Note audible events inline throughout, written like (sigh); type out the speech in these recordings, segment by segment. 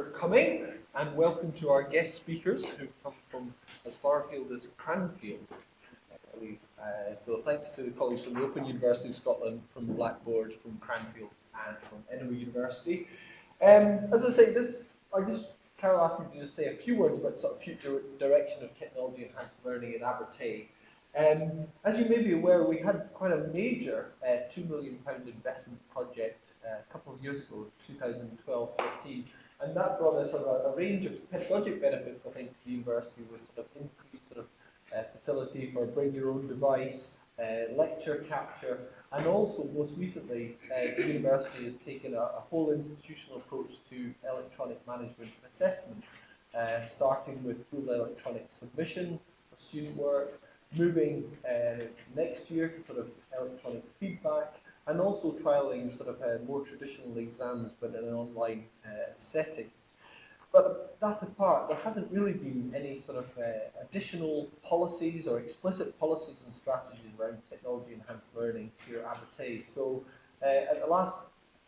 coming and welcome to our guest speakers who come from as far afield as Cranfield. Uh, so thanks to the colleagues from the Open University of Scotland, from Blackboard, from Cranfield and from Edinburgh University. Um, as I say, this, I just, Carol asked me to just say a few words about sort of future direction of technology enhanced learning in Abertay. Um, as you may be aware, we had quite a major uh, £2 million investment project uh, a couple of years ago, 2012-13, and that brought us sort of a, a, range of pedagogic benefits, I think, to the university with sort of increased sort of uh, facility for bring your own device, uh, lecture capture, and also most recently, uh, the university has taken a, a, whole institutional approach to electronic management assessment, uh, starting with full electronic submission for student work, moving uh, next year to sort of electronic feedback, and also trialling sort of uh, more traditional exams but in an online uh, setting. But that apart, there hasn't really been any sort of uh, additional policies or explicit policies and strategies around technology enhanced learning here at Abertay. So uh, at the last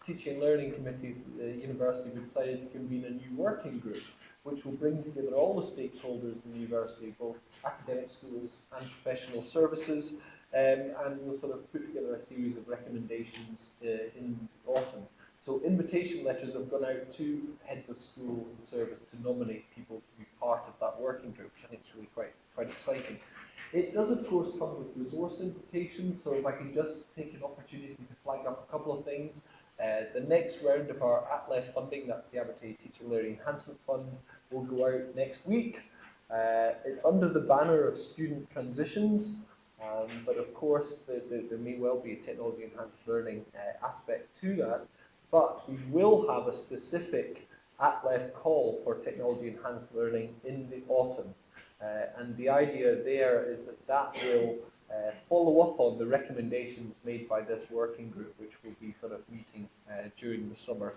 Teaching and Learning Committee, the university we decided to convene a new working group which will bring together all the stakeholders in the university, both academic schools and professional services, um, and we'll sort of put together a series of recommendations uh, in autumn. So invitation letters have gone out to heads of school and service to nominate people to be part of that working group, which I think is really quite, quite exciting. It does, of course, come with resource invitations, so if I can just take an opportunity to flag up a couple of things. Next round of our ATLEF funding, that's the Abertay Teacher Learning Enhancement Fund, will go out next week. Uh, it's under the banner of student transitions, um, but of course the, the, there may well be a technology enhanced learning uh, aspect to that. But we will have a specific ATLEF call for technology enhanced learning in the autumn. Uh, and the idea there is that that will uh, follow up on the recommendations made by this working group, which will be sort of meeting uh, during the summer.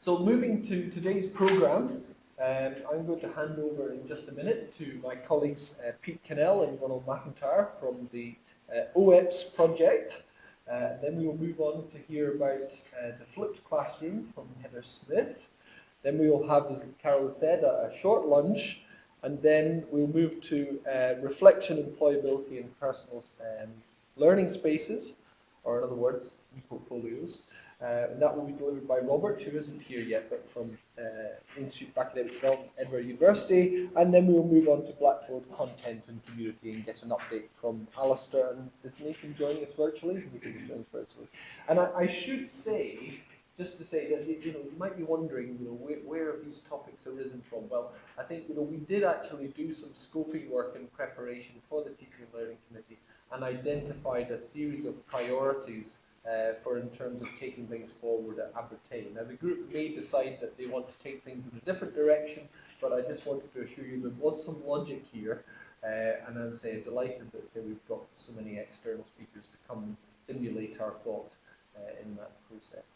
So moving to today's programme, um, I'm going to hand over in just a minute to my colleagues uh, Pete Cannell and Ronald McIntyre from the uh, OEPS project. Uh, then we will move on to hear about uh, the flipped classroom from Heather Smith. Then we will have, as Carol said, a, a short lunch, and then we'll move to uh, reflection, employability, and personal um, learning spaces, or in other words, (laughs) e-portfolios. Uh, and that will be delivered by Robert, who isn't here yet, but from uh, Institute of Academic Development, Edinburgh University. And then we will move on to Blackboard content and community and get an update from Alistair. And is Nathan joining us virtually? Joining us virtually. And I, I, should say, just to say that you know you might be wondering, you know, where, where have these topics arisen from? Well, I think you know we did actually do some scoping work in preparation for the Teaching and Learning Committee and identified a series of priorities uh, for in terms of taking things forward at Abertay. Now the group may decide that they want to take things in a different direction, but I just wanted to assure you there was some logic here, uh, and I'm say, delighted that say, we've got so many external speakers to come and stimulate our thought uh, in that process.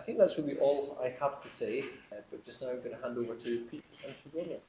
I think that's really all I have to say, uh, but just now I'm going to hand over to Pete and to Ronald.